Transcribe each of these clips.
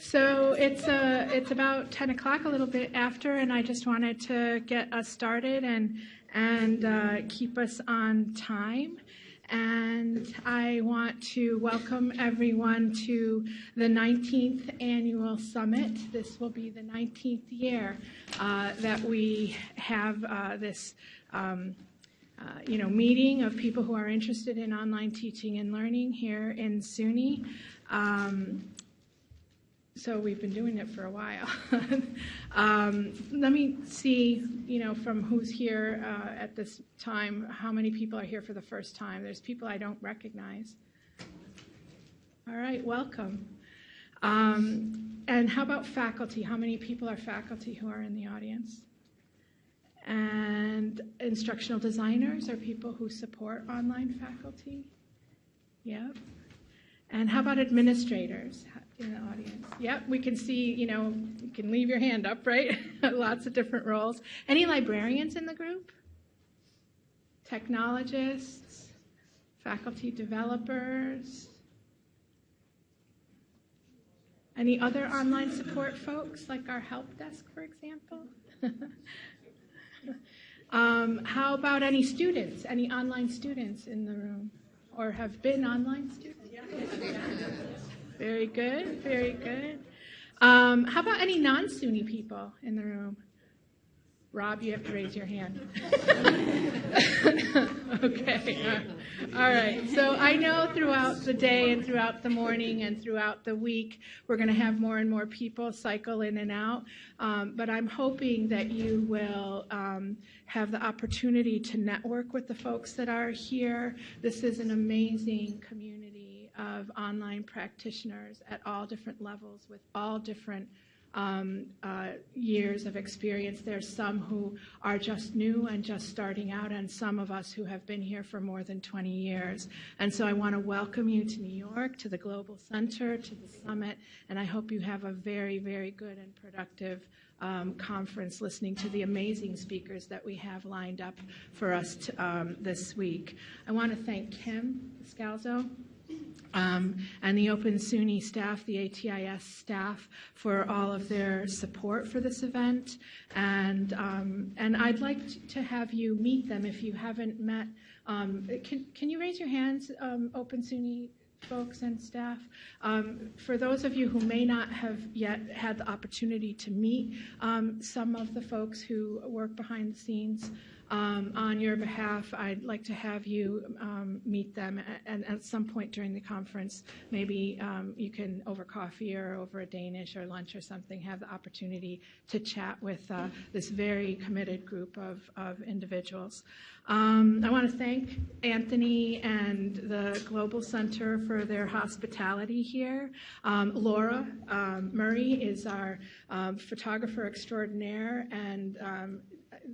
So it's uh, it's about 10 o'clock, a little bit after, and I just wanted to get us started and and uh, keep us on time. And I want to welcome everyone to the 19th annual summit. This will be the 19th year uh, that we have uh, this. Um, uh, you know, meeting of people who are interested in online teaching and learning here in SUNY. Um, so we've been doing it for a while. um, let me see, you know, from who's here uh, at this time, how many people are here for the first time. There's people I don't recognize. All right, welcome. Um, and how about faculty? How many people are faculty who are in the audience? And instructional designers are people who support online faculty. Yep. And how about administrators in the audience? Yep, we can see, you know, you can leave your hand up, right? Lots of different roles. Any librarians in the group? Technologists? Faculty developers? Any other online support folks, like our help desk, for example? um, how about any students, any online students in the room? Or have been online students? Very good, very good. Um, how about any non SUNY people in the room? Rob, you have to raise your hand. okay. All right. So I know throughout the day and throughout the morning and throughout the week, we're going to have more and more people cycle in and out. Um, but I'm hoping that you will um, have the opportunity to network with the folks that are here. This is an amazing community of online practitioners at all different levels with all different um, uh, years of experience. There's some who are just new and just starting out, and some of us who have been here for more than 20 years. And so I want to welcome you to New York, to the Global Center, to the summit, and I hope you have a very, very good and productive um, conference listening to the amazing speakers that we have lined up for us to, um, this week. I want to thank Kim Scalzo um, and the Open SUNY staff, the ATIS staff, for all of their support for this event. And, um, and I'd like to have you meet them if you haven't met. Um, can, can you raise your hands, um, Open SUNY folks and staff. Um, for those of you who may not have yet had the opportunity to meet um, some of the folks who work behind the scenes um, on your behalf, I'd like to have you um, meet them, and at some point during the conference, maybe um, you can over coffee or over a Danish or lunch or something have the opportunity to chat with uh, this very committed group of, of individuals. Um, I want to thank Anthony and the Global Center for their hospitality here. Um, Laura um, Murray is our photographer extraordinaire and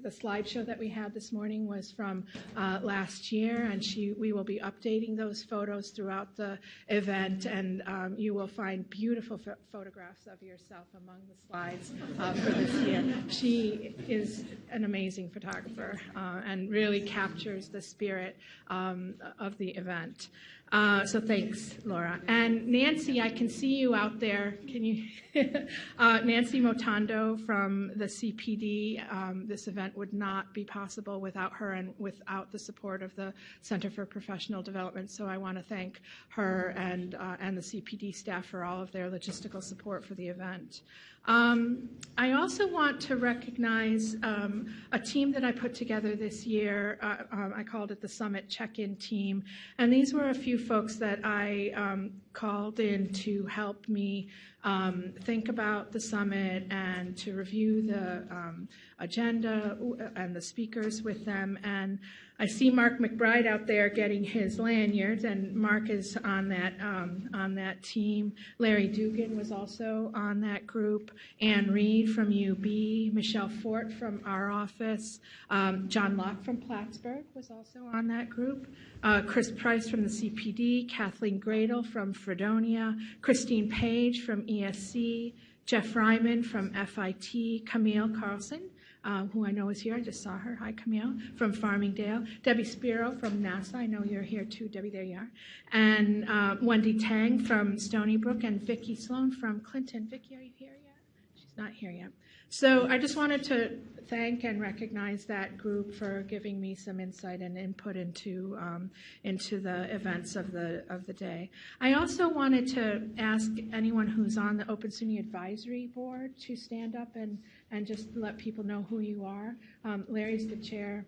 the slideshow that we had this morning was from uh, last year, and she, we will be updating those photos throughout the event, and um, you will find beautiful ph- photographs of yourself among the slides uh, for this year. She is an amazing photographer uh, and really captures the spirit um, of the event. Uh, so thanks, Laura. And Nancy, I can see you out there. Can you? uh, Nancy Motondo from the CPD. Um, this event would not be possible without her and without the support of the Center for Professional Development. So I want to thank her and uh, and the CPD staff for all of their logistical support for the event. Um, I also want to recognize um, a team that I put together this year. Uh, um, I called it the Summit Check-in Team, and these were a few folks that I um, called in to help me um, think about the summit and to review the um, agenda and the speakers with them. And I see Mark McBride out there getting his lanyards, and Mark is on that um, on that team. Larry Dugan was also on that group. Anne Reed from UB, Michelle Fort from our office, um, John Locke from Plattsburgh was also on that group. Uh, Chris Price from the CPD, Kathleen Gradle from Fredonia, Christine Page from ESC, Jeff Ryman from FIT, Camille Carlson uh, who I know is here. I just saw her. Hi, Camille from Farmingdale. Debbie Spiro from Nassau. I know you're here too, Debbie. There you are. And uh, Wendy Tang from Stony Brook and Vicki Sloan from Clinton. Vicki, are you here yet? She's not here yet. So I just wanted to thank and recognize that group for giving me some insight and input into um, into the events of the of the day. I also wanted to ask anyone who's on the Open SUNY Advisory Board to stand up and and just let people know who you are. Um, Larry's the chair.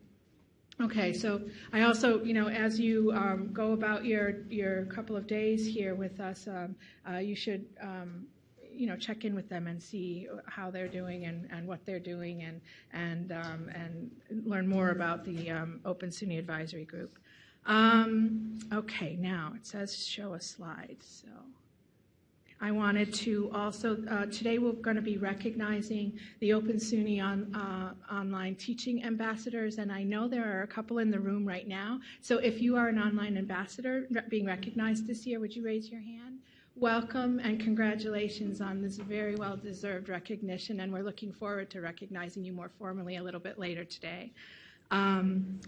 Okay, so I also, you know, as you um, go about your your couple of days here with us, um, uh, you should um, you know, check in with them and see how they're doing and, and what they're doing and, and, um, and learn more about the um, Open SUNY Advisory Group. Um, okay, now it says show a slide. So I wanted to also, uh, today we're going to be recognizing the Open SUNY on, uh, online teaching ambassadors, and I know there are a couple in the room right now. So if you are an online ambassador being recognized this year, would you raise your hand? Welcome and congratulations on this very well deserved recognition, and we're looking forward to recognizing you more formally a little bit later today. Um,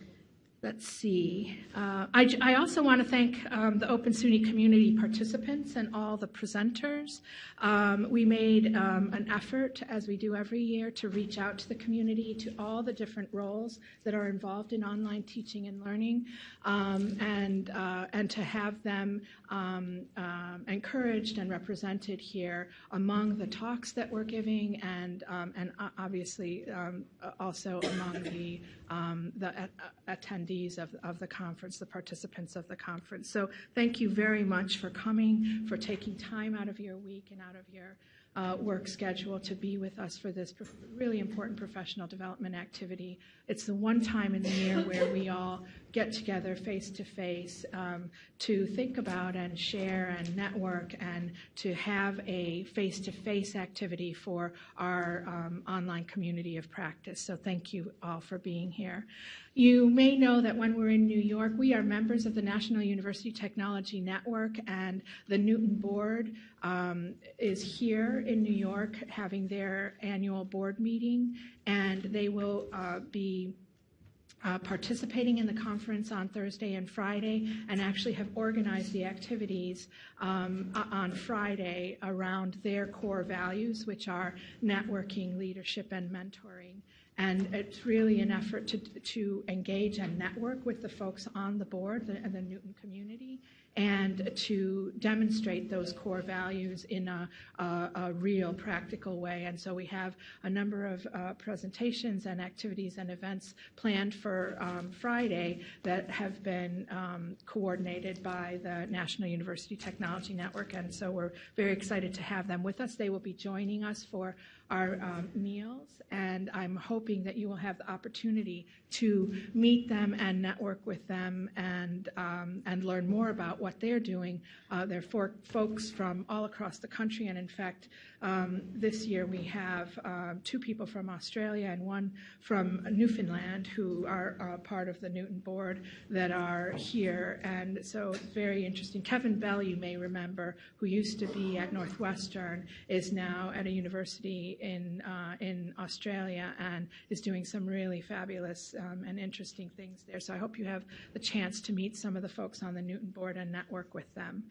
let's see. Uh, I, I, also want to thank um, the Open SUNY community participants and all the presenters. Um, we made um, an effort, as we do every year, to reach out to the community, to all the different roles that are involved in online teaching and learning, um, and, uh, and to have them um, um, encouraged and represented here among the talks that we're giving and, and obviously also among the, the attendees attendees of, of the conference, the participants of the conference. So thank you very much for coming, for taking time out of your week and out of your uh, work schedule to be with us for this really important professional development activity. It's the one time in the year where we all get together face to face to think about and share and network and to have a face to face activity for our um, online community of practice. So thank you all for being here. You may know that when we're in New York, we are members of the National University Technology Network, and the NUTN Board um, is here in New York having their annual board meeting, and they will uh, be uh, participating in the conference on Thursday and Friday and actually have organized the activities um, on Friday around their core values, which are networking, leadership, and mentoring. And it's really an effort to, to engage and network with the folks on the board, the, the NUTN community, and to demonstrate those core values in a, a, a, real practical way. And so we have a number of uh, presentations and activities and events planned for um, Friday that have been um, coordinated by the National University Technology Network. And so we're very excited to have them with us. They will be joining us for our um, meals, and I'm hoping that you will have the opportunity to meet them and network with them and um, and learn more about what they're doing. Uh, they're for folks from all across the country, and in fact, um, this year we have uh, two people from Australia and one from Newfoundland who are uh, part of the NUTN board that are here, and so it's very interesting. Kevin Bell, you may remember, who used to be at Northwestern, is now at a university in uh, in Australia and is doing some really fabulous um, and interesting things there. So I hope you have the chance to meet some of the folks on the NUTN board and network with them.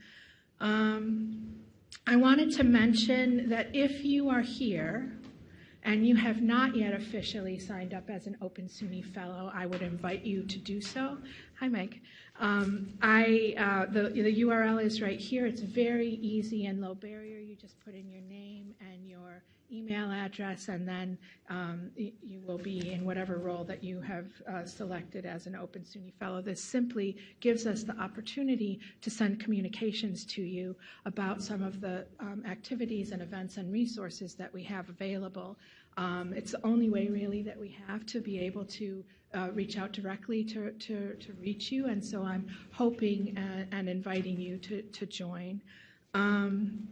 Um, I wanted to mention that if you are here and you have not yet officially signed up as an Open SUNY Fellow, I would invite you to do so. Hi, Mike. Um, I, uh, the, the URL is right here. It's very easy and low barrier. You just put in your name and your email address, and then um, you will be in whatever role that you have uh, selected as an Open SUNY Fellow. This simply gives us the opportunity to send communications to you about some of the um, activities and events and resources that we have available. Um, it's the only way, really, that we have to be able to uh, reach out directly to, to, to, reach you, and so I'm hoping and, and inviting you to, to join. Um,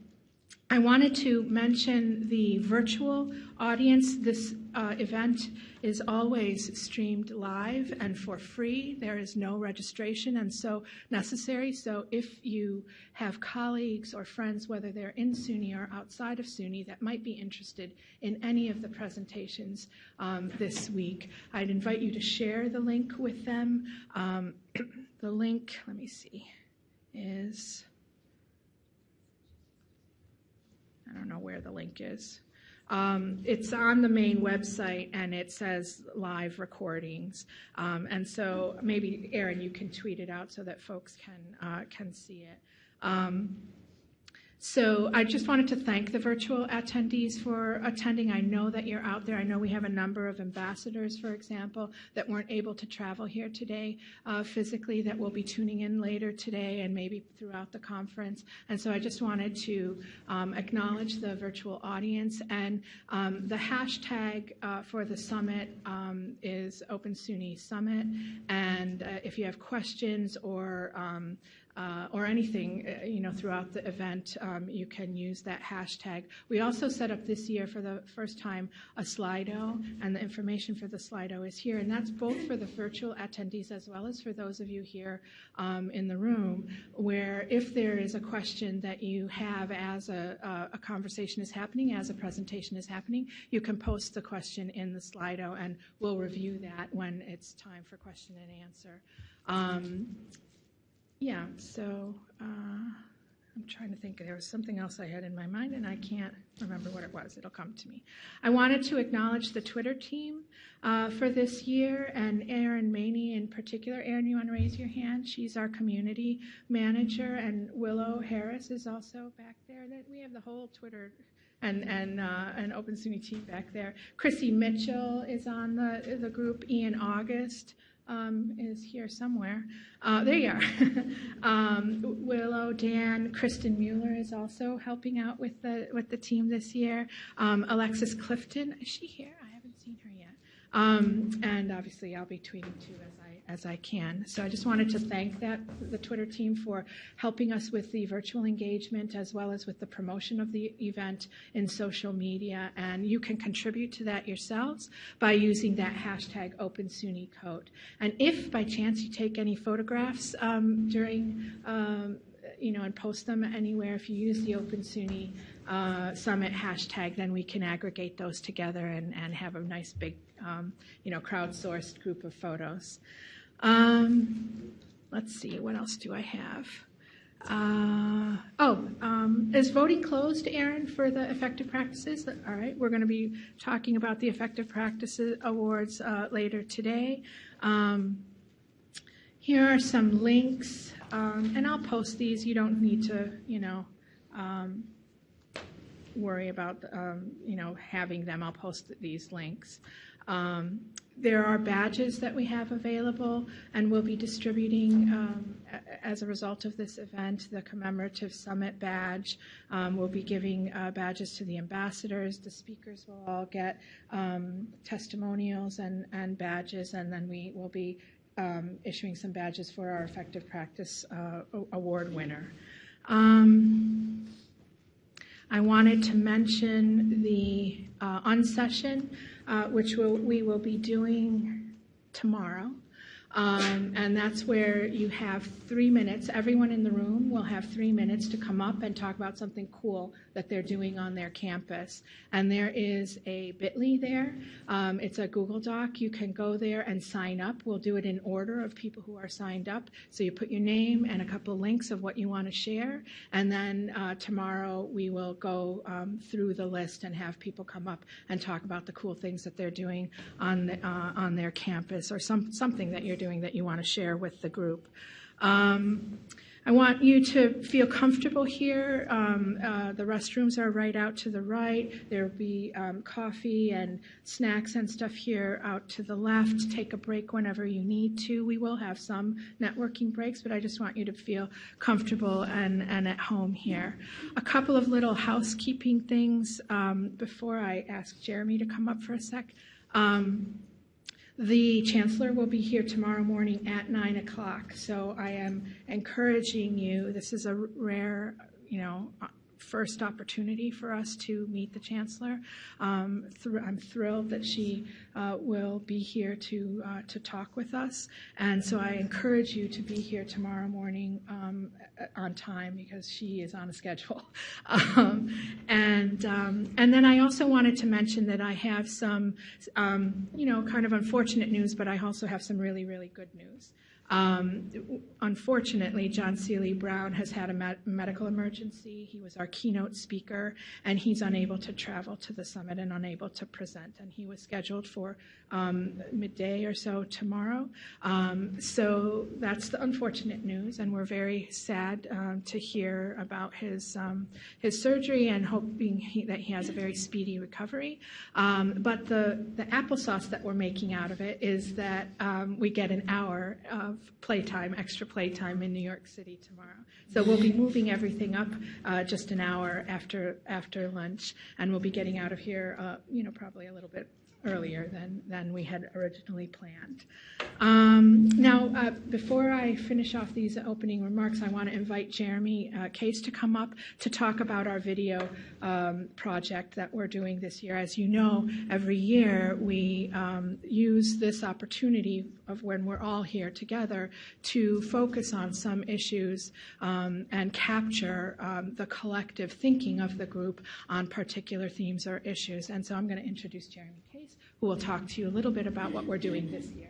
I wanted to mention the virtual audience. This uh, event is always streamed live and for free. There is no registration and so necessary. So if you have colleagues or friends, whether they're in SUNY or outside of SUNY, that might be interested in any of the presentations um, this week, I'd invite you to share the link with them. Um, the link, let me see, is I don't know where the link is. Um, it's on the main website and it says live recordings. Um, and so maybe Aaron, you can tweet it out so that folks can uh, can see it. Um, so I just wanted to thank the virtual attendees for attending. I know that you're out there. I know we have a number of ambassadors, for example, that weren't able to travel here today uh, physically that will be tuning in later today and maybe throughout the conference. And so I just wanted to um, acknowledge the virtual audience. And um, the hashtag uh, for the summit um, is Open SUNY Summit. And uh, if you have questions or um, uh, or anything, uh, you know, throughout the event, um, you can use that hashtag. We also set up this year for the first time a Slido, and the information for the Slido is here, and that's both for the virtual attendees as well as for those of you here um, in the room, where if there is a question that you have as a, a, conversation is happening, as a presentation is happening, you can post the question in the Slido, and we'll review that when it's time for question and answer. Um, yeah, so uh, I'm trying to think. There was something else I had in my mind, and I can't remember what it was. It'll come to me. I wanted to acknowledge the Twitter team uh, for this year, and Erin Maney in particular. Erin, you want to raise your hand? She's our community manager, and Willow Harris is also back there. That we have the whole Twitter and and uh, an Open SUNY team back there. Chrissy Mitchell is on the the group. Ian August um, is here somewhere. Uh, there you are. um, Willow, Dan, Kristen Mueller is also helping out with the with the team this year. Um, Alexis Clifton, is she here? I haven't seen her yet. Um, and obviously, I'll be tweeting too as I as I can. So I just wanted to thank that the Twitter team for helping us with the virtual engagement as well as with the promotion of the event in social media. And you can contribute to that yourselves by using that hashtag OpenSUNYCode. And if by chance you take any photographs um, during um, you know, and post them anywhere. If you use the Open SUNY uh, Summit hashtag, then we can aggregate those together and, and have a nice big, um, you know, crowdsourced group of photos. Um, let's see, what else do I have? Uh, oh, um, is voting closed, Aaron, for the effective practices? All right, we're going to be talking about the effective practices awards uh, later today. Um, here are some links, um, and I'll post these. You don't need to, you know, um, worry about, um, you know, having them. I'll post these links. There are badges that we have available, and we'll be distributing, um, as a result of this event, the commemorative summit badge. Um, we'll be giving uh, badges to the ambassadors. The speakers will all get um, testimonials and, and badges, and then we will be um, issuing some badges for our effective practice uh, award winner. Um, I wanted to mention the uh, unsession uh, which we'll, we will be doing tomorrow. Um, and that's where you have three minutes. Everyone in the room will have three minutes to come up and talk about something cool that they're doing on their campus. And there is a bit.ly there. Um, it's a Google Doc. You can go there and sign up. We'll do it in order of people who are signed up. So you put your name and a couple links of what you want to share. And then uh, tomorrow we will go um, through the list and have people come up and talk about the cool things that they're doing on, the, uh, on their campus or some, something that you're doing doing that you want to share with the group. Um, I want you to feel comfortable here. Um, uh, the restrooms are right out to the right. There'll be um, coffee and snacks and stuff here out to the left. Take a break whenever you need to. We will have some networking breaks, but I just want you to feel comfortable and, and at home here. A couple of little housekeeping things um, before I ask Jeremy to come up for a sec. The chancellor will be here tomorrow morning at 9 o'clock. So I am encouraging you, this is a rare, you know, first opportunity for us to meet the chancellor. Um, thr- I'm thrilled that she uh, will be here to uh, to talk with us, and so I encourage you to be here tomorrow morning um, on time because she is on a schedule. Um, and um, and then I also wanted to mention that I have some, um, you know, kind of unfortunate news, but I also have some really really good news. Um, unfortunately, John Seely Brown has had a med- medical emergency. He was our keynote speaker, and he's unable to travel to the summit and unable to present. And he was scheduled for um, midday or so tomorrow. Um, so that's the unfortunate news, and we're very sad um, to hear about his um, his surgery and hoping he, that he has a very speedy recovery. Um, but the the applesauce that we're making out of it is that we get an hour of playtime, extra playtime in New York City tomorrow. So we'll be moving everything up uh, just an hour after after lunch, and we'll be getting out of here, uh, you know, probably a little bit earlier than, than we had originally planned. Um, now, uh, before I finish off these opening remarks, I want to invite Jeremy uh, Case to come up to talk about our video um, project that we're doing this year. As you know, every year we um, use this opportunity of when we're all here together to focus on some issues um, and capture um, the collective thinking of the group on particular themes or issues. And so I'm going to introduce Jeremy Case, who will talk to you a little bit about what we're doing this year.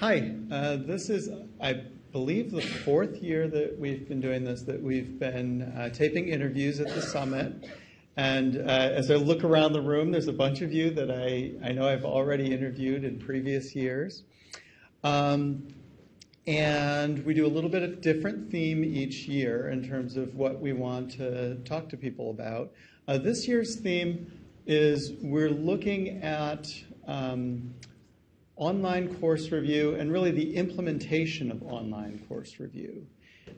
Hi, uh, this is, I believe, the fourth year that we've been doing this, that we've been uh, taping interviews at the summit. And uh, as I look around the room, there's a bunch of you that I, I know I've already interviewed in previous years. Um, and we do a little bit of different theme each year in terms of what we want to talk to people about. Uh, this year's theme is we're looking at um, online course review and really the implementation of online course review.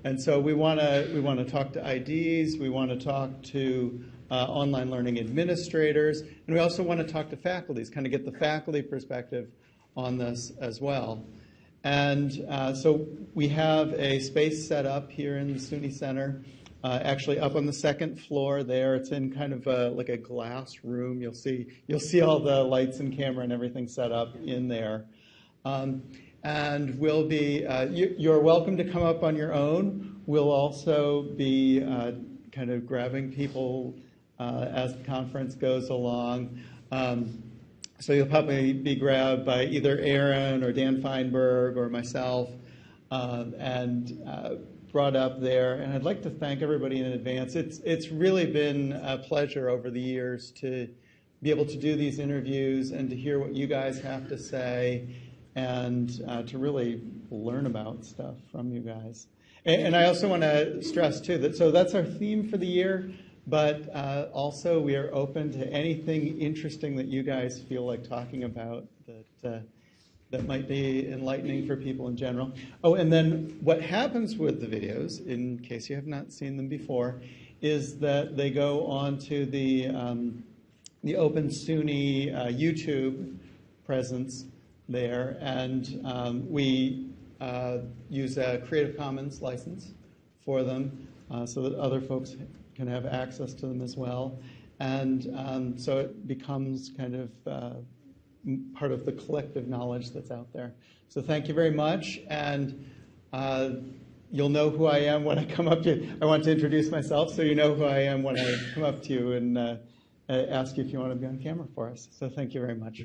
And so we want to we want to talk to IDs, we want to talk to uh, online learning administrators, and we also want to talk to faculties, kind of get the faculty perspective on this as well. And uh, so we have a space set up here in the SUNY Center, uh, actually up on the second floor there. It's in kind of a, like a glass room. You'll see you'll see all the lights and camera and everything set up in there. Um, and we'll be uh, you, are welcome to come up on your own. We'll also be uh, kind of grabbing people uh, as the conference goes along. Um, so you'll probably be grabbed by either Aaron or Dan Feinberg or myself uh, and uh, brought up there. And I'd like to thank everybody in advance. It's, it's really been a pleasure over the years to be able to do these interviews and to hear what you guys have to say and uh, to really learn about stuff from you guys. And, and I also want to stress, too, that so that's our theme for the year. But uh, also, we are open to anything interesting that you guys feel like talking about that uh, that might be enlightening for people in general. Oh, and then what happens with the videos, in case you have not seen them before, is that they go onto the um, the Open SUNY uh, YouTube presence there, and um, we uh, use a Creative Commons license for them uh, so that other folks can have access to them as well. And um, so it becomes kind of uh, part of the collective knowledge that's out there. So thank you very much. And uh, you'll know who I am when I come up to you. I want to introduce myself so you know who I am when I come up to you and uh, ask you if you want to be on camera for us. So thank you very much.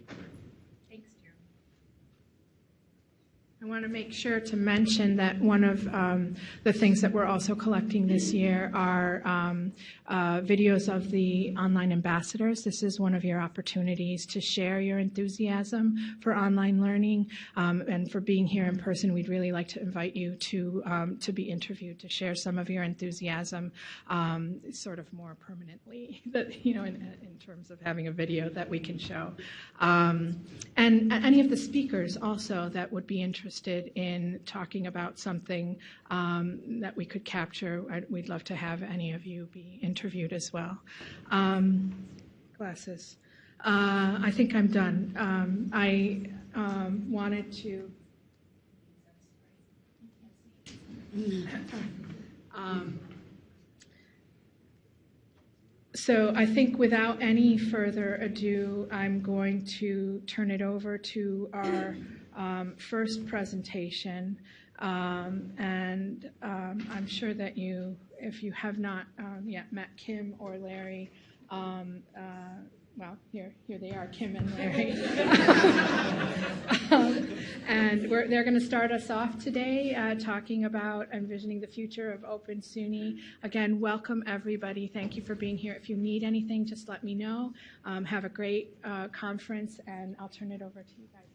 I want to make sure to mention that one of um, the things that we're also collecting this year are um, uh, videos of the online ambassadors. This is one of your opportunities to share your enthusiasm for online learning um, and for being here in person. We'd really like to invite you to um, to be interviewed to share some of your enthusiasm, um, sort of more permanently. That you know, in, in, terms of having a video that we can show, um, and any of the speakers also that would be interested interested in talking about something um, that we could capture, I'd, we'd love to have any of you be interviewed as well. Um, glasses. Uh, I think I'm done. Um, I um, wanted to. Um, so I think without any further ado, I'm going to turn it over to our first presentation. Um, and um, I'm sure that you, if you have not um, yet met Kim or Larry, um, uh, well, here, here they are, Kim and Larry. um, and we're, they're going to start us off today uh, talking about envisioning the future of Open SUNY. Again, welcome everybody. Thank you for being here. If you need anything, just let me know. Um, have a great uh, conference, and I'll turn it over to you guys.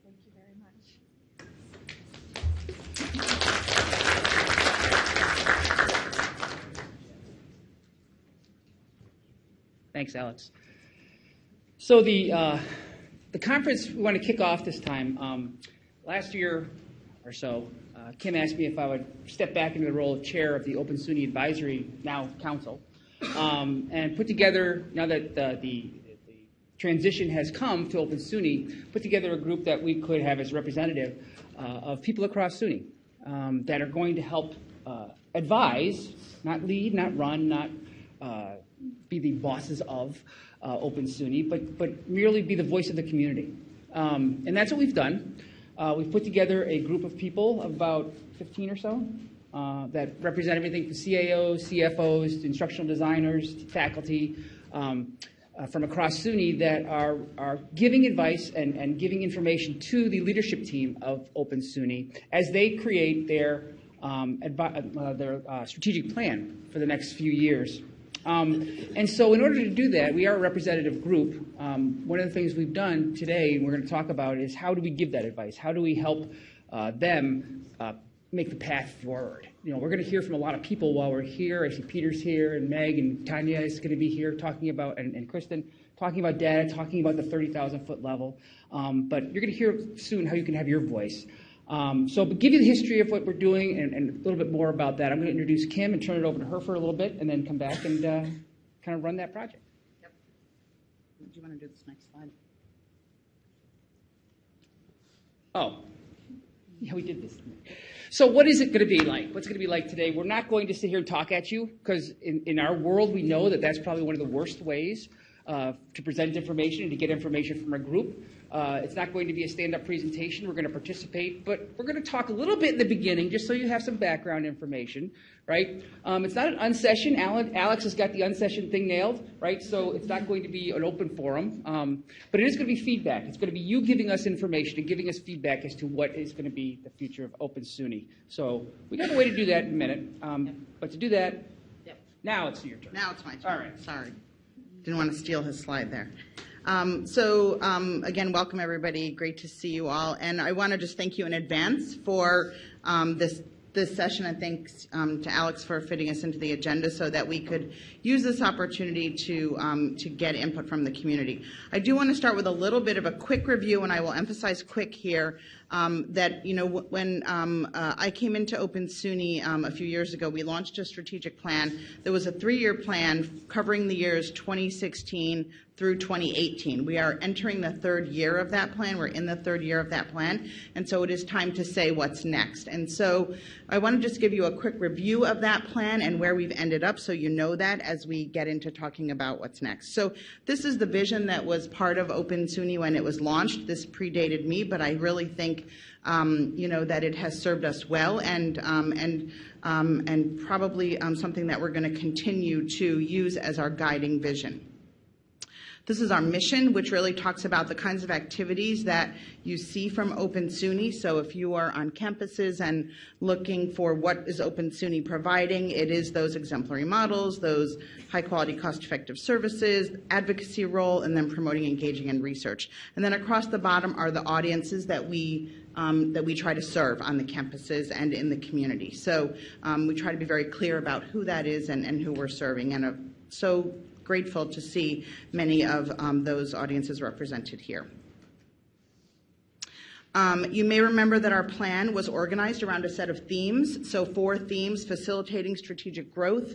Thanks, Alex. So the uh, the conference we want to kick off this time. Um, last year or so, uh, Kim asked me if I would step back into the role of chair of the Open SUNY Advisory now Council um, and put together now that the, the the transition has come to Open SUNY, put together a group that we could have as representative uh, of people across SUNY um, that are going to help uh, advise, not lead, not run, not uh, be the bosses of uh, Open SUNY, but, but merely be the voice of the community. Um, and that's what we've done. Uh, we've put together a group of people, about 15 or so, uh, that represent everything from CAOs, CFOs, instructional designers, faculty um, uh, from across SUNY that are, are giving advice and, and giving information to the leadership team of Open SUNY as they create their, um, uh, their uh, strategic plan for the next few years. Um, and so, in order to do that, we are a representative group. Um, one of the things we've done today, and we're going to talk about, is how do we give that advice? How do we help uh, them uh, make the path forward? You know, we're going to hear from a lot of people while we're here. I see Peter's here, and Meg and Tanya is going to be here talking about, and, and Kristen talking about data, talking about the 30,000 foot level. Um, but you're going to hear soon how you can have your voice. Um, so, to give you the history of what we're doing and, and, a little bit more about that, I'm going to introduce Kim and turn it over to her for a little bit, and then come back and uh, kind of run that project. Yep. Do you want to do this next slide? Oh, yeah, we did this. So, what is it going to be like? What's it going to be like today? We're not going to sit here and talk at you because in, in our world, we know that that's probably one of the worst ways uh, to present information and to get information from a group. Uh, it's not going to be a stand-up presentation. We're going to participate, but we're going to talk a little bit in the beginning, just so you have some background information, right? Um, it's not an unsession. Alan, Alex has got the unsession thing nailed, right? So it's not going to be an open forum, um, but it is going to be feedback. It's going to be you giving us information and giving us feedback as to what is going to be the future of Open SUNY. So we got a way to do that in a minute, um, Yep. but to do that, Yep. now it's your turn. Now it's my turn. All right. Sorry. Didn't want to steal his slide there. Um, so um, again, welcome everybody. Great to see you all. And I want to just thank you in advance for um, this this session. And thanks um, to Alex for fitting us into the agenda so that we could use this opportunity to um, to get input from the community. I do want to start with a little bit of a quick review, and I will emphasize quick here. Um, that you know when um, uh, I came into Open SUNY um, a few years ago, we launched a strategic plan. There was a three-year plan covering the years 2016 through 2018. We are entering the third year of that plan. We're in the third year of that plan, and so it is time to say what's next. And so I want to just give you a quick review of that plan and where we've ended up, so you know that as we get into talking about what's next. So this is the vision that was part of Open SUNY when it was launched. This predated me, but I really think um, you know that it has served us well, and um, and um, and probably um, something that we're going to continue to use as our guiding vision. This is our mission, which really talks about the kinds of activities that you see from Open SUNY. So if you are on campuses and looking for what is Open SUNY providing, it is those exemplary models, those high quality, cost effective services, advocacy role, and then promoting, engaging, and research. And then across the bottom are the audiences that we um, that we try to serve on the campuses and in the community. So um, we try to be very clear about who that is and, and who we're serving. And uh, so grateful to see many of um, those audiences represented here. Um, you may remember that our plan was organized around a set of themes. So, four themes facilitating strategic growth,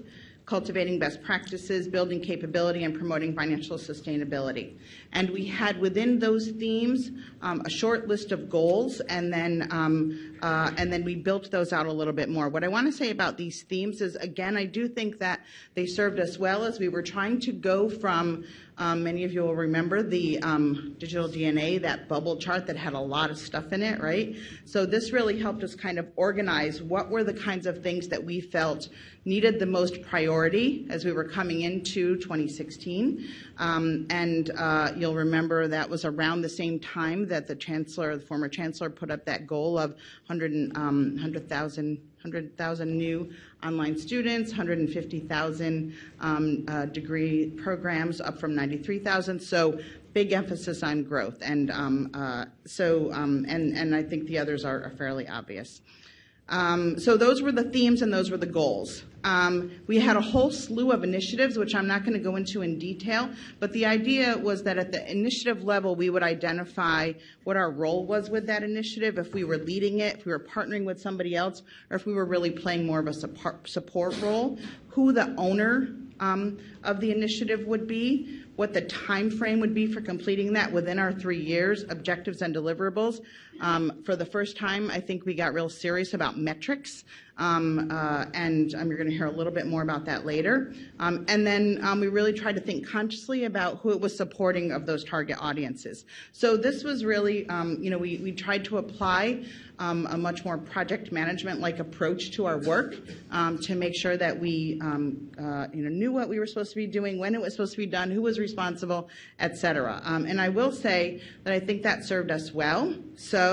cultivating best practices, building capability, and promoting financial sustainability. And we had within those themes um, a short list of goals, and then um, uh, and then we built those out a little bit more. What I want to say about these themes is, again, I do think that they served us well as we were trying to go from um, many of you will remember the um, digital DNA, that bubble chart that had a lot of stuff in it, right? So this really helped us kind of organize what were the kinds of things that we felt needed the most priority as we were coming into 2016. Um, and uh, you'll remember that was around the same time that the chancellor, the former chancellor, put up that goal of 100, um, 100,000 100,000 new online students, 150,000 um, uh, degree programs, up from 93,000. So big emphasis on growth, and um, uh, so um, and and I think the others are, are fairly obvious. Um, so those were the themes and those were the goals. Um, we had a whole slew of initiatives, which I'm not going to go into in detail, but the idea was that at the initiative level, we would identify what our role was with that initiative, if we were leading it, if we were partnering with somebody else, or if we were really playing more of a support, role, who the owner um, of the initiative would be, what the time frame would be for completing that within our three years, objectives and deliverables. Um, for the first time, I think we got real serious about metrics, um, uh, and um, you're going to hear a little bit more about that later. Um, and then um, we really tried to think consciously about who it was supporting of those target audiences. So this was really, um, you know, we, we tried to apply a much more project management-like approach to our work to make sure that we, uh, you know, knew what we were supposed to be doing, when it was supposed to be done, who was responsible, et cetera. And I will say that I think that served us well. So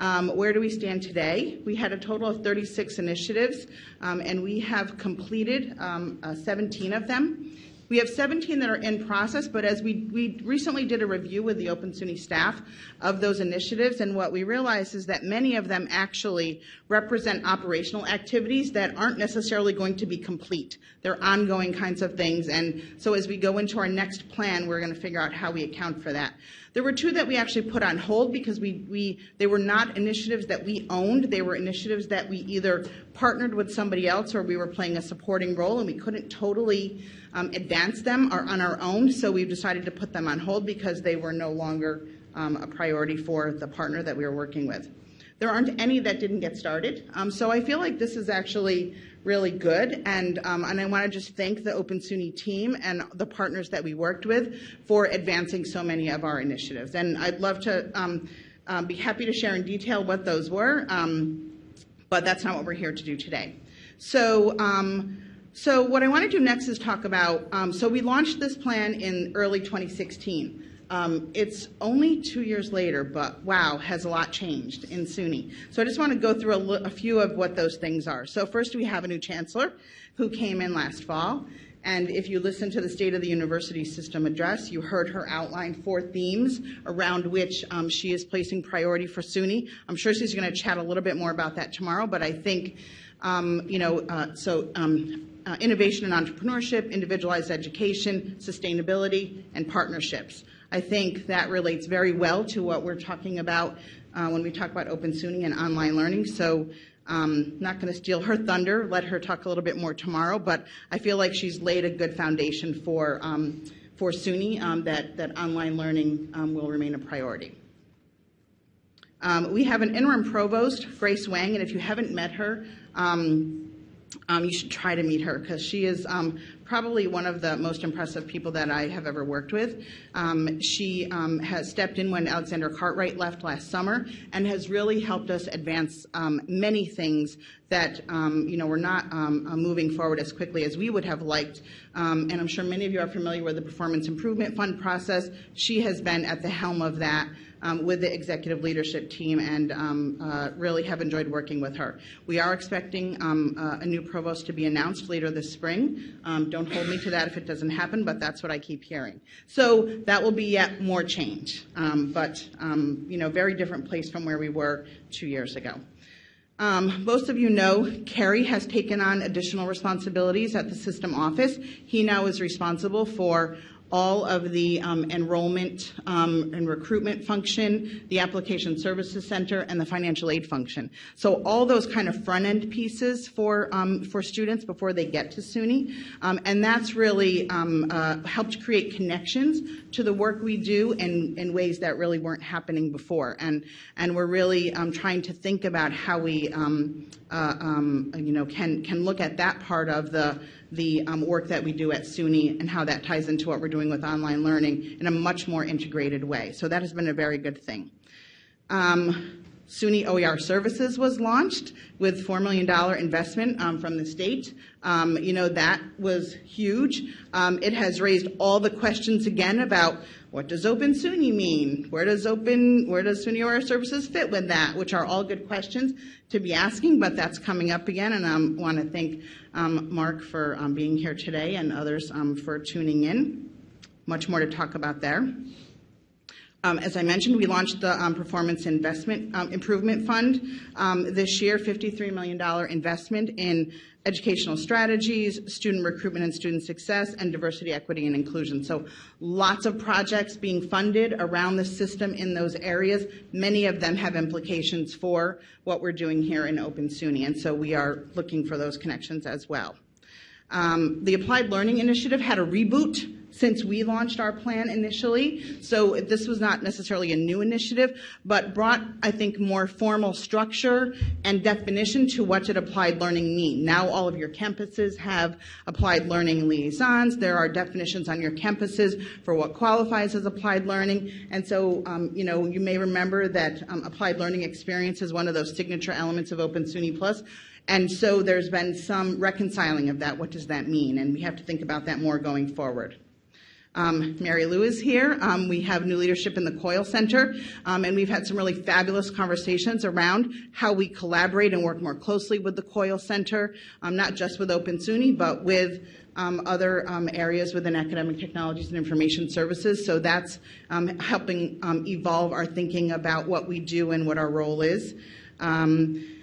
um, where do we stand today? We had a total of 36 initiatives, um, and we have completed um, uh, 17 of them. We have 17 that are in process, but as we, we recently did a review with the Open SUNY staff of those initiatives, and what we realized is that many of them actually represent operational activities that aren't necessarily going to be complete. They're ongoing kinds of things, and so as we go into our next plan, we're going to figure out how we account for that. There were two that we actually put on hold because we, we they were not initiatives that we owned. They were initiatives that we either partnered with somebody else or we were playing a supporting role, and we couldn't totally um, advance them or on our own. So we've decided to put them on hold because they were no longer um, a priority for the partner that we were working with. There aren't any that didn't get started. Um, so I feel like this is actually really good. And, um, and I want to just thank the Open SUNY team and the partners that we worked with for advancing so many of our initiatives. And I'd love to um, um, be happy to share in detail what those were, um, but that's not what we're here to do today. So, um, so what I want to do next is talk about, um, so we launched this plan in early 2016. Um, it's only two years later, but wow, has a lot changed in SUNY. So I just want to go through a, a few of what those things are. So first, we have a new chancellor who came in last fall. And if you listen to the State of the University System address, you heard her outline four themes around which um, she is placing priority for SUNY. I'm sure she's going to chat a little bit more about that tomorrow, but I think, um, you know, uh, so um, uh, innovation and entrepreneurship, individualized education, sustainability, and partnerships. I think that relates very well to what we're talking about uh, when we talk about Open SUNY and online learning. So um, not going to steal her thunder, let her talk a little bit more tomorrow, but I feel like she's laid a good foundation for, um, for SUNY um, that, that online learning um, will remain a priority. Um, we have an interim provost, Grace Wang, and if you haven't met her, um, um, you should try to meet her because she is probably one of the most impressive people that I have ever worked with. Um, she um, has stepped in when Alexander Cartwright left last summer and has really helped us advance um, many things that um, you know were not uh, moving forward as quickly as we would have liked. and I'm sure many of you are familiar with the Performance Improvement Fund process. She has been at the helm of that um, with the executive leadership team and um, uh, really have enjoyed working with her. We are expecting um, uh, a new provost to be announced later this spring. Um, don't hold me to that if it doesn't happen, but that's what I keep hearing. So that will be yet more change, um, but um, you know, very different place from where we were two years ago. Um, most of you know Kerry has taken on additional responsibilities at the system office. He now is responsible for all of the um, enrollment um, and recruitment function, the application services center, and the financial aid function. So all those kind of front-end pieces for, um, for students before they get to SUNY. Um, and that's really um, uh, helped create connections to the work we do in, in ways that really weren't happening before. And, and we're really um, trying to think about how we, uh, you know, can, can look at that part of the, the um, work that we do at SUNY and how that ties into what we're doing with online learning in a much more integrated way. So that has been a very good thing. Um, SUNY OER Services was launched with $4 million investment um, from the state. Um, you know, that was huge. Um, it has raised all the questions again about what does Open SUNY mean? Where does Open, where does SUNY OER Services fit with that? Which are all good questions to be asking, but that's coming up again. And I um, want to thank um, Mark for um, being here today and others for tuning in. Much more to talk about there. Um, as I mentioned, we launched the um, Performance Investment um, Improvement Fund um, this year, $53 million investment in educational strategies, student recruitment and student success, and diversity, equity, and inclusion. So lots of projects being funded around the system in those areas. Many of them have implications for what we're doing here in Open SUNY, and so we are looking for those connections as well. Um, the Applied Learning Initiative had a reboot since we launched our plan initially. So this was not necessarily a new initiative, but brought, I think, more formal structure and definition to what did applied learning mean. Now all of your campuses have applied learning liaisons. There are definitions on your campuses for what qualifies as applied learning. And so, um, you know, you may remember that um, applied learning experience is one of those signature elements of Open SUNY Plus. And so there's been some reconciling of that. What does that mean? And we have to think about that more going forward. Um, Mary Lou is here. Um, we have new leadership in the COIL Center, um, and we've had some really fabulous conversations around how we collaborate and work more closely with the COIL Center, um, not just with Open SUNY, but with um, other um, areas within academic technologies and information services. So that's helping evolve our thinking about what we do and what our role is. Um,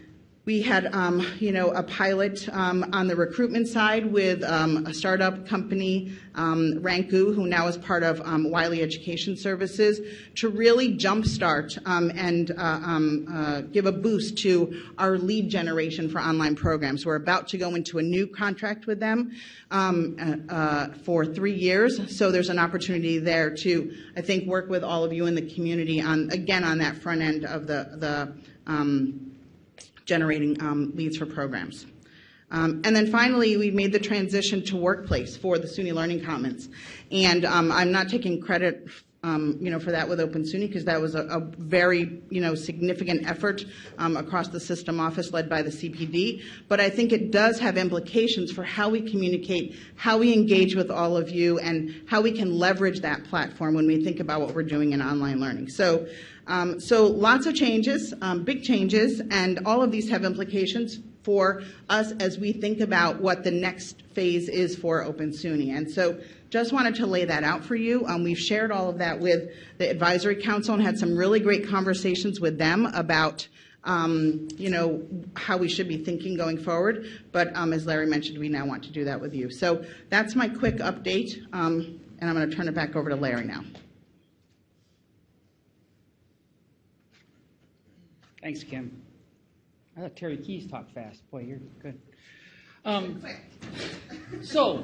we had, um, you know, a pilot um, on the recruitment side with um, a startup company, um, Ranku, who now is part of um, Wiley Education Services, to really jumpstart um, and uh, um, uh, give a boost to our lead generation for online programs. We're about to go into a new contract with them uh, uh for three years, so there's an opportunity there to, I think, work with all of you in the community on, again, on that front end of the the generating um, leads for programs. Um, and then finally, we've made the transition to workplace for the SUNY Learning Commons. And um, I'm not taking credit um, you know, for that with Open SUNY because that was a, a, very, you know, significant effort um, across the system office led by the CPD. But I think it does have implications for how we communicate, how we engage with all of you, and how we can leverage that platform when we think about what we're doing in online learning. So um, so lots of changes, um, big changes, and all of these have implications for us as we think about what the next phase is for Open SUNY. And so just wanted to lay that out for you. Um, we've shared all of that with the Advisory Council and had some really great conversations with them about um, you know, how we should be thinking going forward. But um, as Larry mentioned, we now want to do that with you. So that's my quick update, um, and I'm going to turn it back over to Larry now. Thanks, Kim. I thought Terry Keys talked fast. Boy, you're good. Um, so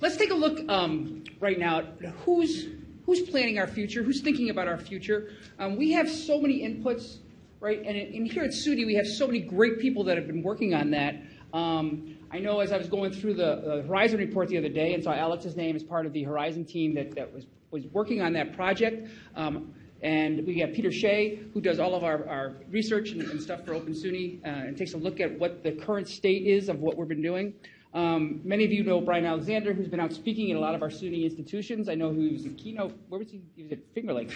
let's take a look um, right now at who's who's planning our future, who's thinking about our future. Um, we have so many inputs, right? And, in, here at SUNY, we have so many great people that have been working on that. Um, I know as I was going through the, the, Horizon report the other day and saw Alex's name as part of the Horizon team that, that was, was working on that project. Um, and we have Peter Shea, who does all of our, our research and, and, stuff for Open SUNY uh, and takes a look at what the current state is of what we've been doing. Um, many of you know Bryan Alexander, who's been out speaking at a lot of our SUNY institutions. I know he was a keynote, where was he? He was at Finger Lakes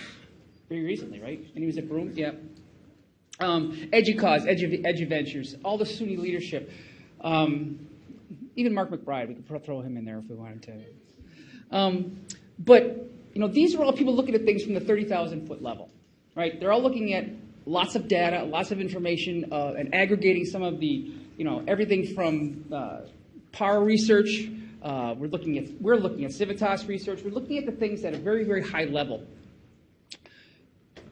very recently, right? And he was at Broome, yeah. Um, EduCause, Edu, EduVentures, all the SUNY leadership. Um, even Mark McBride, we could throw him in there if we wanted to. Um, but you know, these are all people looking at things from the 30,000 foot level, right? They're all looking at lots of data, lots of information, uh, and aggregating some of the, you know, everything from uh, research Uh, we're looking at we're looking at Civitas research. We're looking at the things at a very very high level.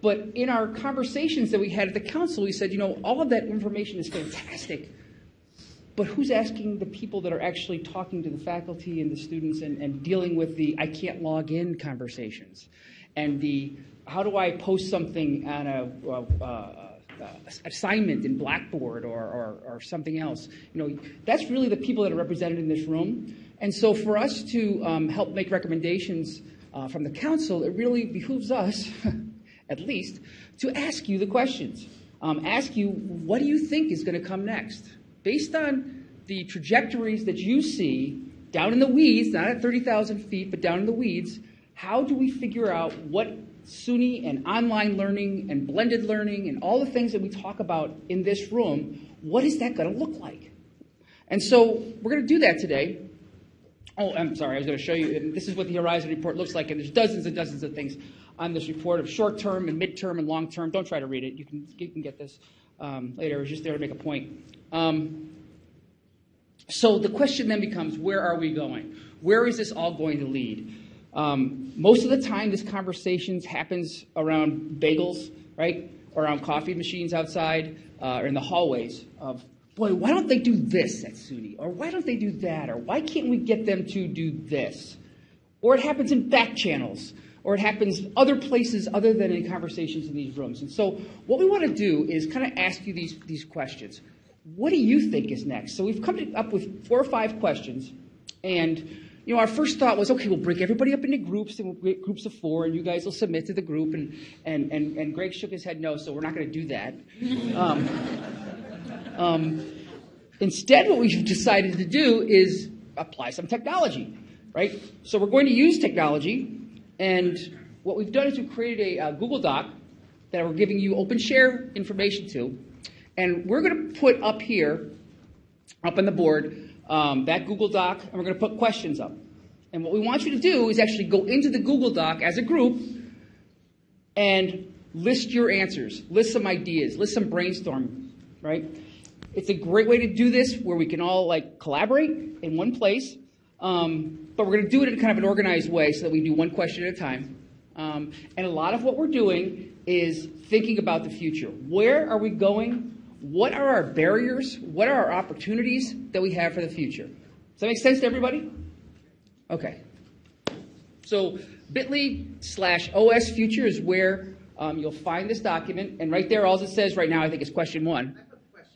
But in our conversations that we had at the council, we said, you know, all of that information is fantastic, but who's asking the people that are actually talking to the faculty and the students and, and dealing with the I can't log in conversations and the how do I post something on a, uh, uh, assignment in Blackboard or, or, or, something else? You know, that's really the people that are represented in this room. And so for us to um, help make recommendations uh, from the council, it really behooves us, at least, to ask you the questions. Um, ask you, what do you think is going to come next? Based on the trajectories that you see down in the weeds, not at 30,000 feet, but down in the weeds, how do we figure out what SUNY and online learning and blended learning and all the things that we talk about in this room, what is that going to look like? And so we're going to do that today. Oh, I'm sorry, I was going to show you. This is what the Horizon Report looks like, and there's dozens and dozens of things on this report of short term and mid term and long term. Don't try to read it. You can, you can get this um, later. It was just there to make a point. Um, so the question then becomes where are we going? Where is this all going to lead? Um, most of the time, this conversation happens around bagels, right? Around coffee machines outside, uh, or in the hallways of, boy, why don't they do this at SUNY? Or why don't they do that? Or why can't we get them to do this? Or it happens in back channels, or it happens other places other than in conversations in these rooms. And so what we want to do is kind of ask you these, these questions. What do you think is next? So we've come up with four or five questions, and you know, our first thought was, okay, we'll break everybody up into groups, and we'll get groups of four, and you guys will submit to the group. And, and, and, and Greg shook his head no, so we're not going to do that. Um, um, instead, what we've decided to do is apply some technology, right? So we're going to use technology, and what we've done is we've created a uh, Google Doc that we're giving you open share information to, and we're going to put up here, up on the board, um, that Google Doc, and we're going to put questions up. And what we want you to do is actually go into the Google Doc as a group and list your answers, list some ideas, list some brainstorming, right? It's a great way to do this where we can all like collaborate in one place, um, but we're going to do it in kind of an organized way so that we do one question at a time. Um, and a lot of what we're doing is thinking about the future. Where are we going? What are our barriers? What are our opportunities that we have for the future? Does that make sense to everybody? Okay. So bit.ly slash OS future is where um, you'll find this document. And right there, all it says right now, I think, is question one. Question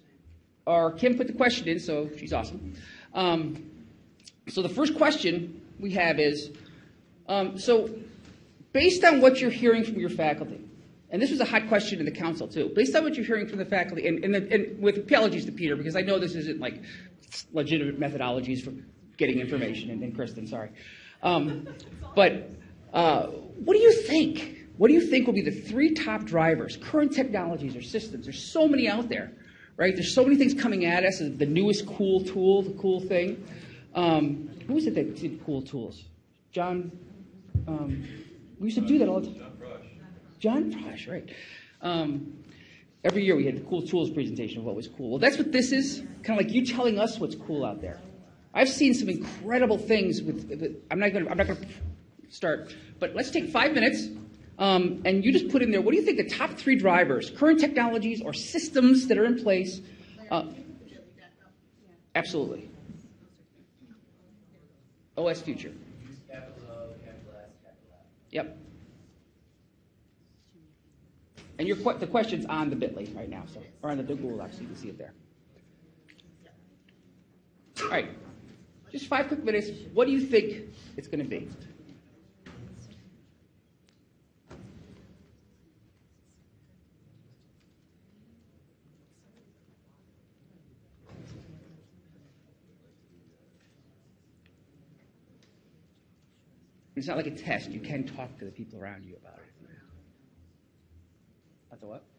Or Kim put the question in, so she's awesome. Um, so the first question we have is, um, so based on what you're hearing from your faculty, and this was a hot question in the council too, based on what you're hearing from the faculty, and, and, and with apologies to Peter, because I know this isn't like legitimate methodologies for getting information, and, and Kristen, sorry. Um, but uh, what do you think? What do you think will be the three top drivers, current technologies or systems? There's so many out there, right? There's so many things coming at us, the newest cool tool, the cool thing. Um, who was it that did cool tools? John, um, we used to do that all the time. John Frosh, right. Um, every year we had the cool tools presentation of what was cool. Well, that's what this is, kind of like you telling us what's cool out there. I've seen some incredible things with, with I'm not going to, I'm not going to start, but let's take five minutes um, and you just put in there, what do you think the top three drivers, current technologies or systems that are in place? Uh, absolutely. OS Future. Yep. And your, the question's on the bit.ly right now, so, or on the Google Docs, so you can see it there. All right, just five quick minutes. What do you think it's going to be? It's not like a test. You can talk to the people around you about it. At the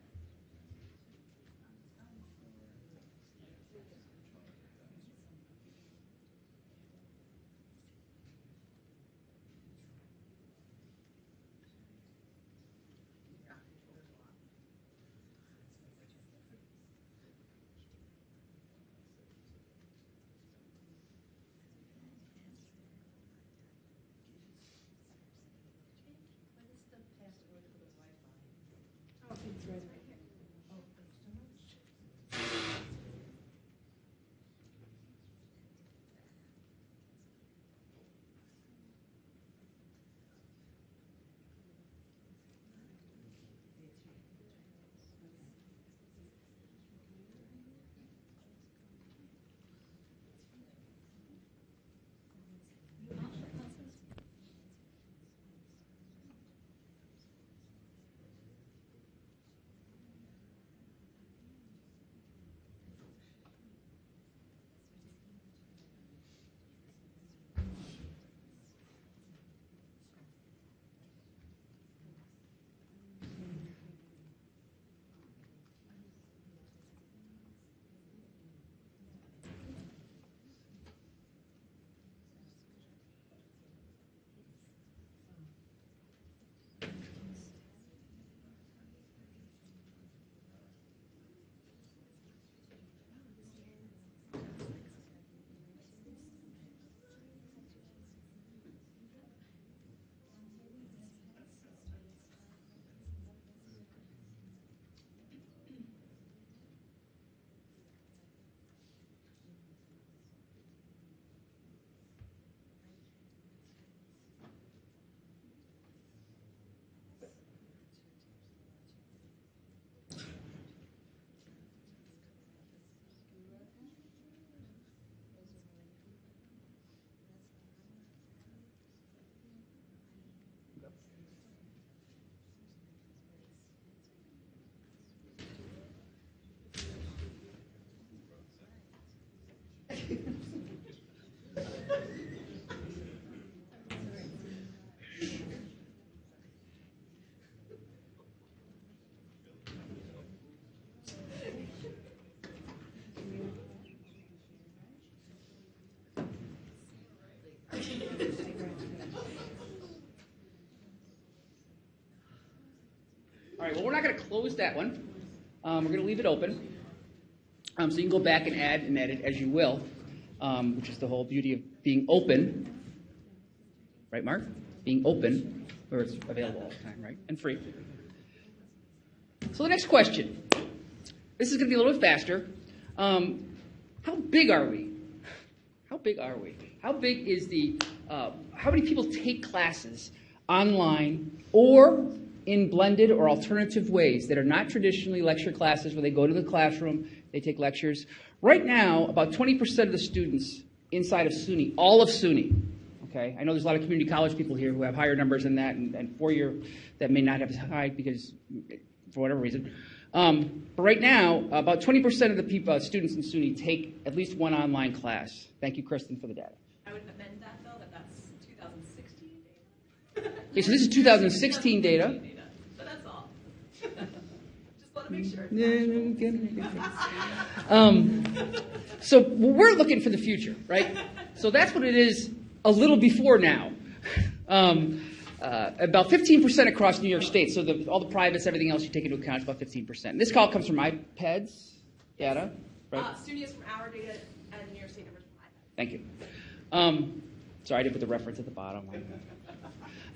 All right, well, we're not going to close that one. Um, we're going to leave it open. Um, so you can go back and add and edit as you will, um, which is the whole beauty of being open. Right, Mark? Being open, where it's available all the time, right? And free. So the next question. This is going to be a little bit faster. Um, how big are we? How big are we? How big is the, uh, how many people take classes online or in blended or alternative ways that are not traditionally lecture classes where they go to the classroom, they take lectures? Right now, about 20% of the students inside of SUNY, all of SUNY, okay? I know there's a lot of community college people here who have higher numbers than that and, and four-year that may not have as high because, for whatever reason. Um, but right now, about 20% of the people, uh, students in SUNY take at least one online class. Thank you, Kristen, for the data. I would amend that though, that that's 2016 data. Okay, so this is 2016 data. data, But that's all. Just want to make sure. Um, so we're looking for the future, right? So that's what it is a little before now. Um, uh, about 15% across New York State. So the, all the privates, everything else you take into account is about 15%. And this call comes from IPEDS data, right? Uh, SUNY is from our data and New York State numbers from iPad. Thank you. Um, sorry, I didn't put the reference at the bottom.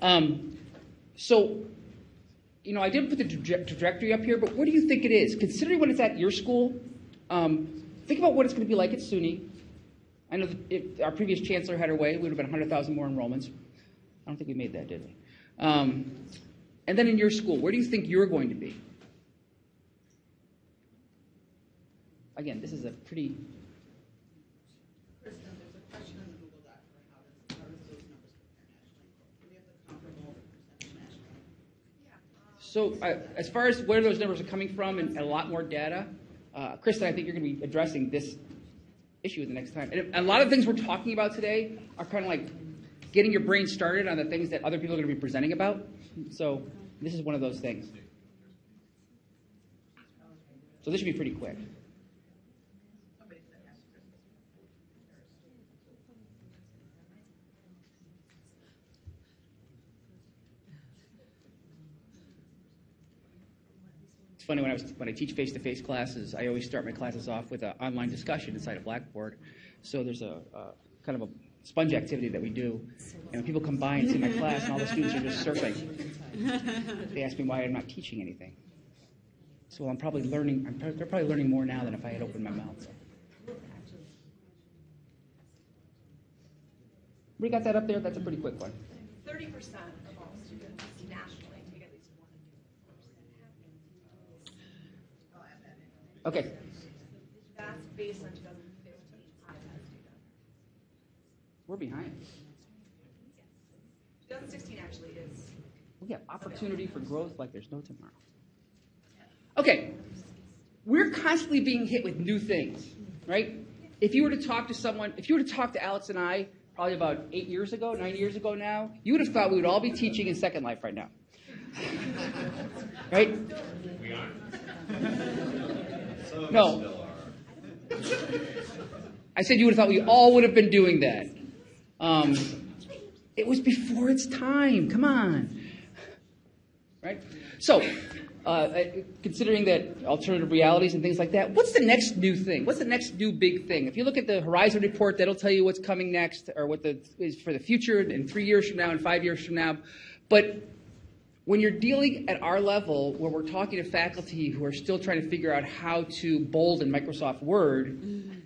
Um, so, you know, I didn't put the traje- trajectory up here, but what do you think it is? Considering what it's at your school, um, think about what it's going to be like at SUNY. I know if our previous chancellor had her way, it would have been 100,000 more enrollments. I don't think we made that, did we? Um, and then in your school, where do you think you're going to be? Again, this is a pretty Kristen, there's a question in the Google Doc for how does, how does those numbers compare nationally? Do we have the comparable percentage nationally? So, uh, as far as where those numbers are coming from and a lot more data, uh, Kristen, I think you're going to be addressing this issue the next time. And a lot of things we're talking about today are kind of like getting your brain started on the things that other people are going to be presenting about. So, this is one of those things. So, this should be pretty quick. funny when I, was, when I teach face-to-face classes, I always start my classes off with an online discussion inside of Blackboard. So there's a, a kind of a sponge activity that we do. And when people come by and see my class, and all the students are just surfing, they ask me why I'm not teaching anything. So I'm probably learning, I'm, they're probably learning more now than if I had opened my mouth. We got that up there? That's a pretty quick one. 30%. Okay. That's based on two thousand fifteen IPEDS data. We're behind. Two thousand sixteen actually is We have opportunity for growth like there's no tomorrow. Okay, we're constantly being hit with new things, right? If you were to talk to someone, if you were to talk to Alex and I, probably about eight years ago, nine years ago now, you would have thought we would all be teaching in Second Life right now. Right? We aren't. No. I said you would have thought we all would have been doing that. Um, it was before its time. Come on. Right? So, uh, considering that alternative realities and things like that, what's the next new thing? What's the next new big thing? If you look at the Horizon report, that'll tell you what's coming next or what the is for the future in three years from now and five years from now. But when you're dealing at our level, where we're talking to faculty who are still trying to figure out how to bold in Microsoft Word,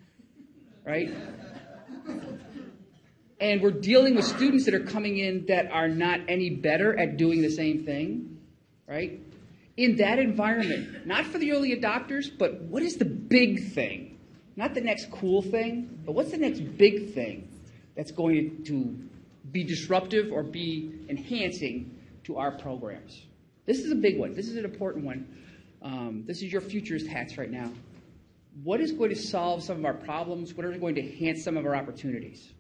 right? And we're dealing with students that are coming in that are not any better at doing the same thing, right? In that environment, not for the early adopters, but what is the big thing? Not the next cool thing, but what's the next big thing that's going to be disruptive or be enhancing to our programs? This is a big one. This is an important one. Um, this is your futurist hats right now. What is going to solve some of our problems? What are going to enhance some of our opportunities?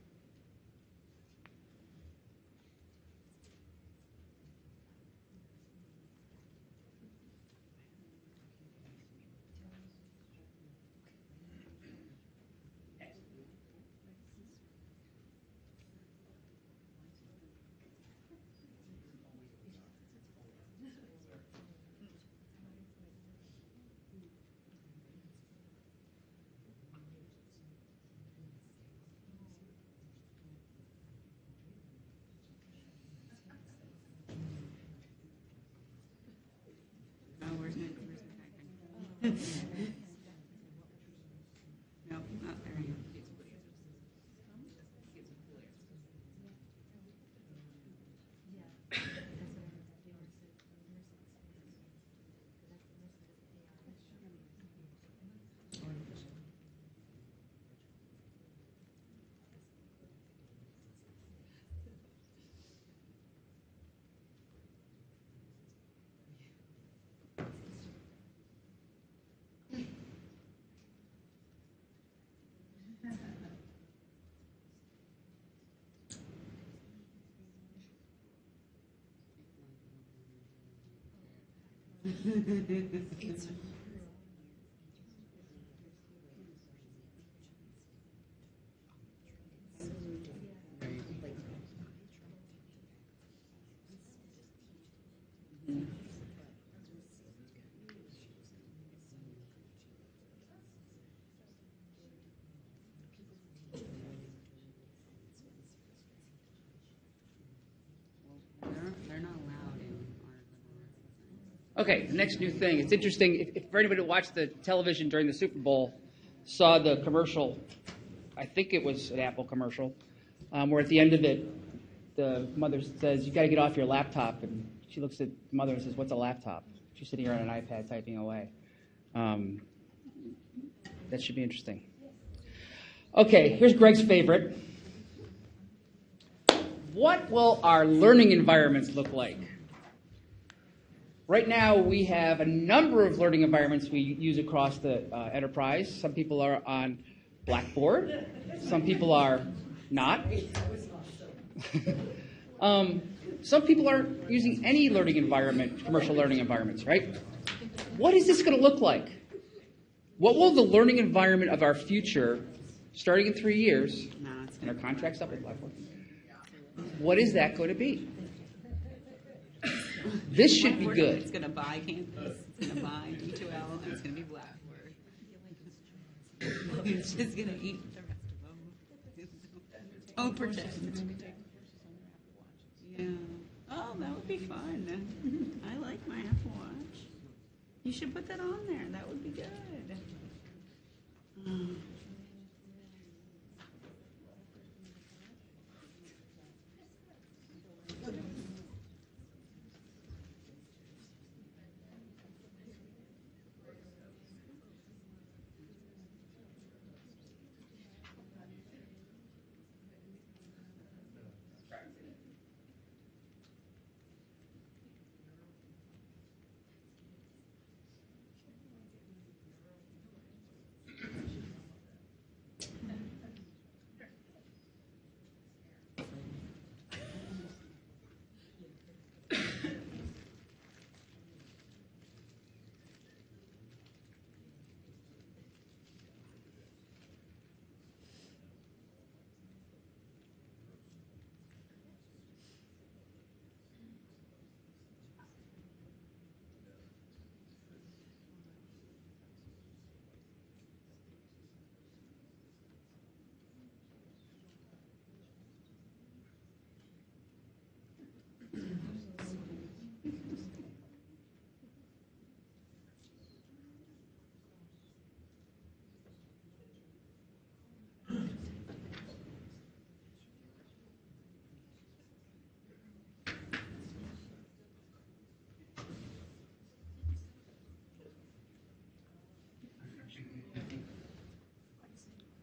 They're, they're not allowed in our. Okay, the next new thing. It's interesting. If, if for anybody who watched the television during the Super Bowl, saw the commercial, I think it was an Apple commercial, um, where at the end of it, the mother says, "You got to get off your laptop," and she looks at the mother and says, "What's a laptop?" She's sitting here on an iPad typing away. Um, that should be interesting. Okay, here's Greg's favorite. What will our learning environments look like? Right now, we have a number of learning environments we use across the uh, enterprise. Some people are on Blackboard, some people are not. um, some people aren't using any learning environment, commercial learning environments, right? What is this going to look like? What will the learning environment of our future, starting in three years, and our contract's up with Blackboard, what is that going to be? This should be good. It's gonna buy campus, it's gonna buy D2L, and it's gonna be Blackboard. It's just gonna eat the rest of them. Oh, pretend. Yeah. Oh, that would be fun. I like my Apple Watch. You should put that on there. That would be good.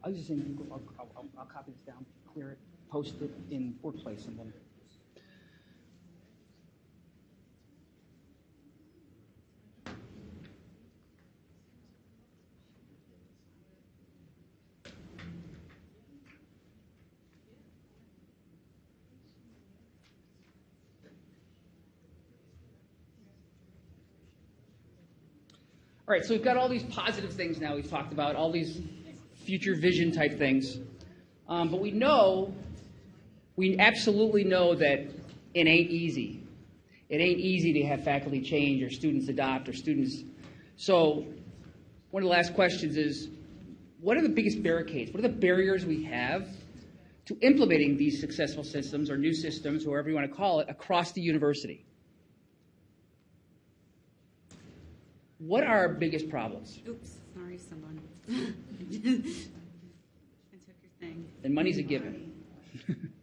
I was just saying, Google, I'll, I'll, I'll- I'll copy this down, clear it, post it in workplace, and then. All right, so we've got all these positive things now we've talked about, all these future vision type things. Um, but we know, we absolutely know that it ain't easy. It ain't easy to have faculty change or students adopt or students. So, one of the last questions is what are the biggest barricades? What are the barriers we have to implementing these successful systems or new systems, or whatever you want to call it, across the university? What are our biggest problems? Oops, sorry, someone. I took your thing. And money's a given.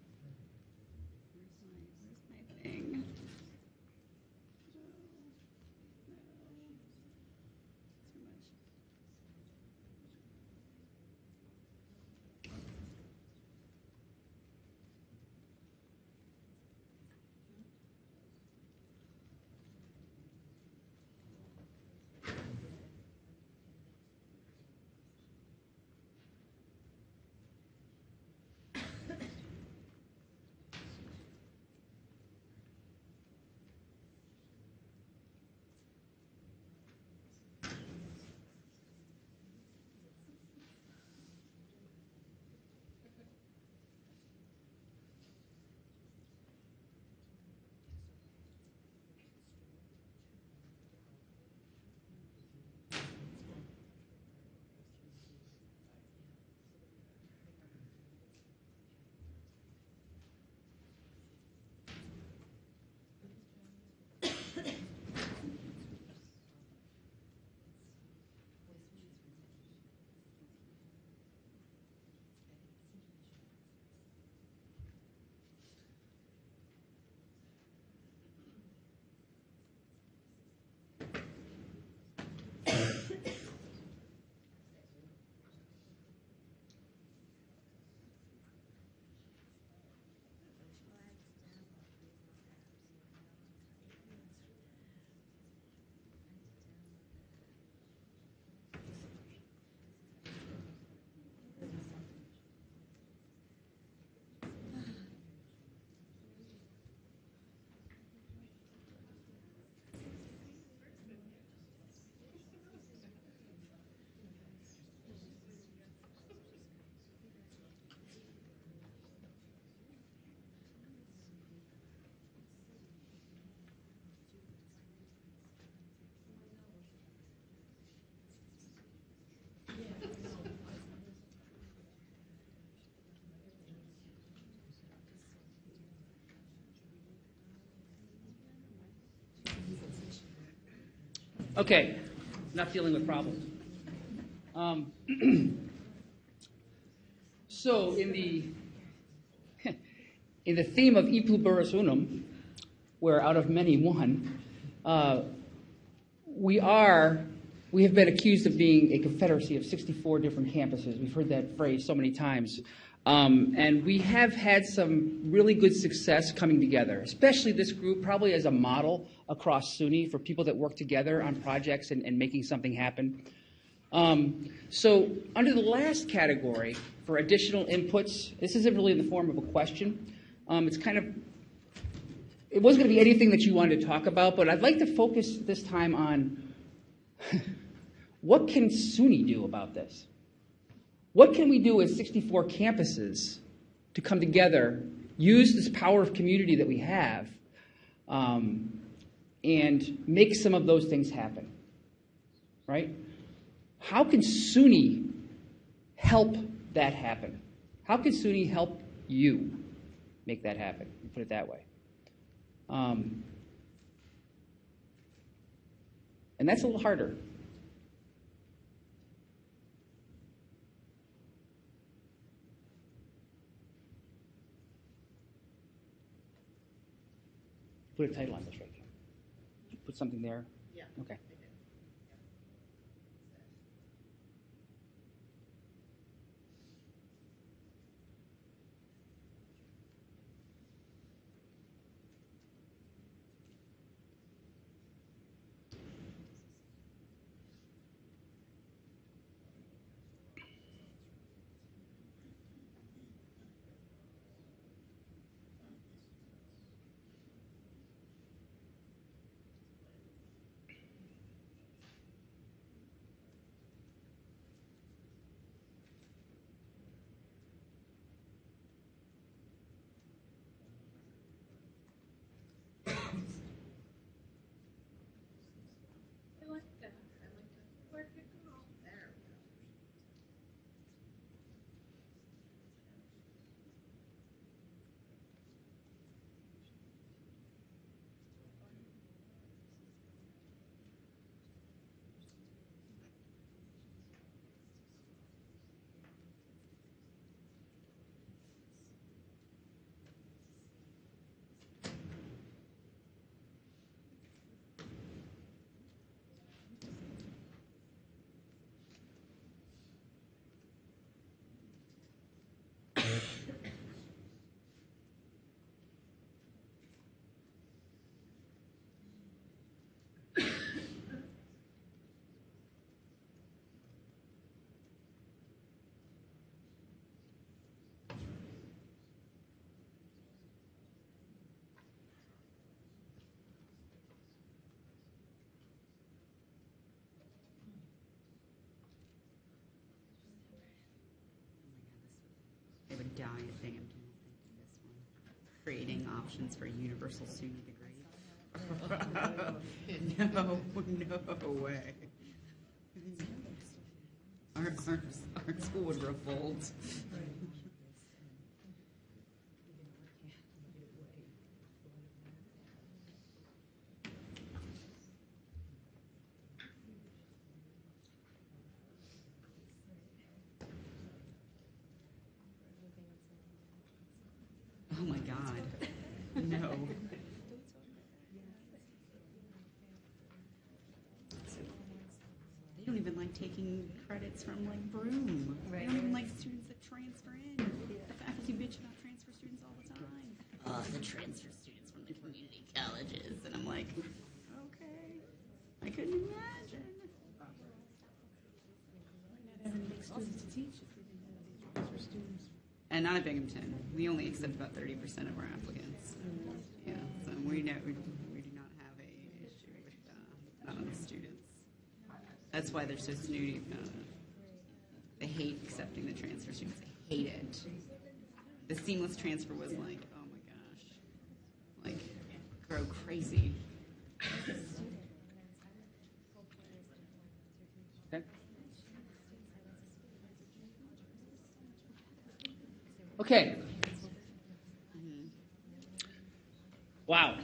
Okay, not dealing with problems. Um, so, in the in the theme of E unum, where out of many one, uh, we are we have been accused of being a confederacy of 64 different campuses. We've heard that phrase so many times. Um, and we have had some really good success coming together, especially this group, probably as a model across SUNY for people that work together on projects and, and making something happen. Um, so, under the last category for additional inputs, this isn't really in the form of a question. Um, it's kind of, it wasn't going to be anything that you wanted to talk about, but I'd like to focus this time on what can SUNY do about this? What can we do as 64 campuses to come together, use this power of community that we have, um, and make some of those things happen? Right? How can SUNY help that happen? How can SUNY help you make that happen? Put it that way. Um, and that's a little harder. Put a title on this right here. Put something there. Yeah. Okay. Creating options for universal SUNY degree. No, no way. Our, our, our school would revolt. Taking credits from like Broome. They don't even like students that transfer in. The faculty bitch about transfer students all the time. Oh, the transfer students from the community colleges. And I'm like, okay. I couldn't imagine. And not at Binghamton. We only accept about 30% of our applicants. Yeah, so we, know, we, we do not have a issue with uh, not on the students. That's why they're so snooty. Uh, they hate accepting the transfer students. They hate it. The seamless transfer was like, oh my gosh, like grow crazy. Okay. Okay. Wow.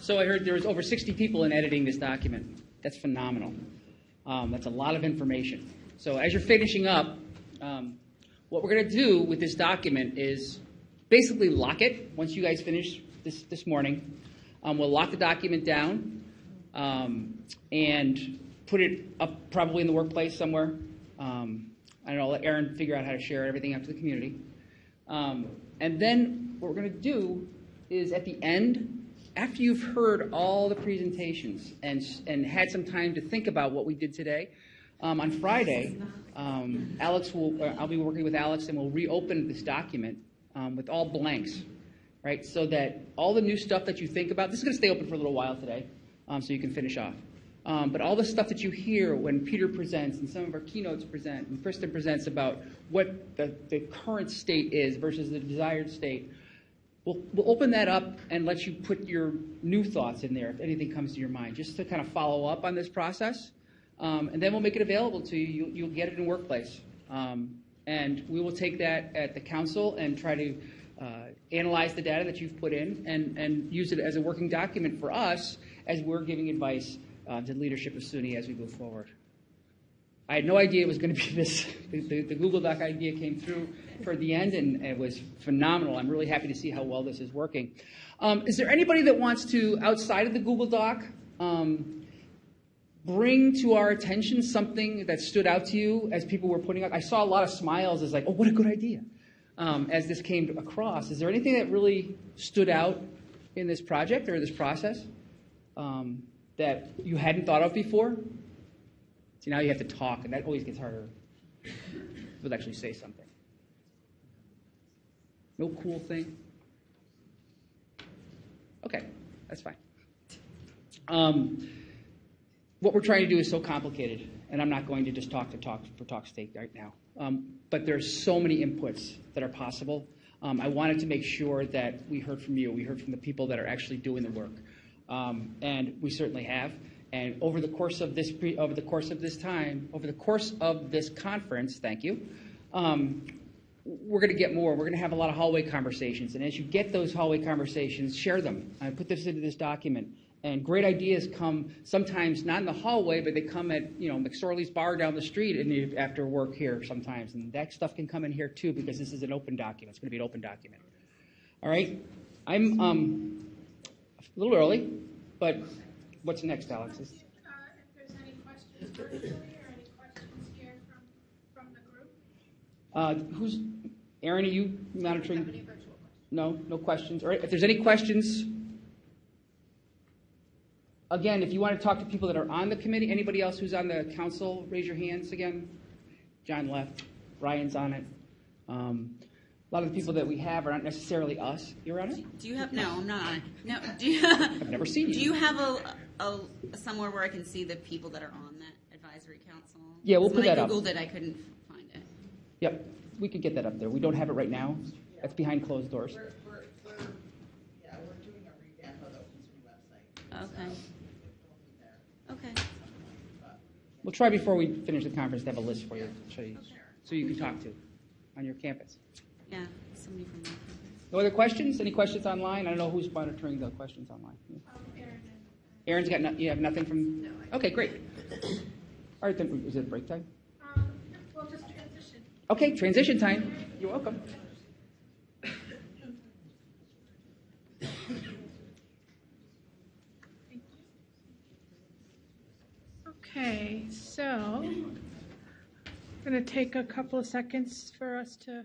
So I heard there was over 60 people in editing this document. That's phenomenal. Um, that's a lot of information. So as you're finishing up, um, what we're going to do with this document is basically lock it once you guys finish this, this morning. Um, we'll lock the document down um, and put it up probably in the workplace somewhere. Um, I don't know, let Aaron figure out how to share everything out to the community. Um, and then what we're going to do is at the end, after you've heard all the presentations and, and had some time to think about what we did today, um, on Friday, um, Alex will, uh, I'll be working with Alex and we'll reopen this document um, with all blanks, right? So that all the new stuff that you think about, this is going to stay open for a little while today, um, so you can finish off. Um, but all the stuff that you hear when Peter presents and some of our keynotes present and Kristen presents about what the, the current state is versus the desired state, we'll, we'll open that up and let you put your new thoughts in there if anything comes to your mind, just to kind of follow up on this process. Um, and then we'll make it available to you. You'll, you'll get it in Workplace. Um, and we will take that at the council and try to uh, analyze the data that you've put in and, and use it as a working document for us as we're giving advice uh, to the leadership of SUNY as we move forward. I had no idea it was going to be this. The, the, the Google Doc idea came through for the end, and it was phenomenal. I'm really happy to see how well this is working. Um, is there anybody that wants to, outside of the Google Doc, um, bring to our attention something that stood out to you as people were putting up? I saw a lot of smiles as like, oh, what a good idea. Um, as this came across, is there anything that really stood out in this project or this process um, that you hadn't thought of before? See, now you have to talk, and that always gets harder. People actually say something. No cool thing? Okay, that's fine. Um, what we're trying to do is so complicated, and I'm not going to just talk to talk for talk's sake right now. Um, but there's so many inputs that are possible. Um, I wanted to make sure that we heard from you. We heard from the people that are actually doing the work, um, and we certainly have. And over the course of this pre, over the course of this time, over the course of this conference, thank you. We're going to get more. We're going to have a lot of hallway conversations, and as you get those hallway conversations, share them. I put this into this document. And great ideas come sometimes not in the hallway, but they come at you know McSorley's bar down the street and you, after work here sometimes. And that stuff can come in here too because this is an open document. It's going to be an open document. All right, I'm um, a little early, but what's next, Alex? Is- Uh, if there's any questions virtually or any questions here from, from the group? Uh, who's Aaron? Are you monitoring? No, no questions. All right. If there's any questions, again, if you want to talk to people that are on the committee, anybody else who's on the council, raise your hands again. John left. Ryan's on it. Um, a lot of the people that we have are not necessarily us. You're on it. Do you have, no, I'm not on it. No, do you? I've never seen you. Do you have a, a, somewhere where I can see the people that are on that advisory council? Yeah, we'll put that up. When I Googled it, I couldn't find it. Yep, we could get that up there. We don't have it right now. That's behind closed doors. We're, we're, we're, yeah, we're doing a revamp of the Open website. Okay. Okay. We'll try before we finish the conference to have a list for you, show you, so you can talk to on your campus. Yeah, somebody from that. No other questions? Any questions online? I don't know who's monitoring the questions online. Aaron's got, no- you have nothing from? Okay, great. All right, then, is it break time? Um, we'll just transition. Okay, transition time. You're welcome. Okay, so I'm going to take a couple of seconds for us to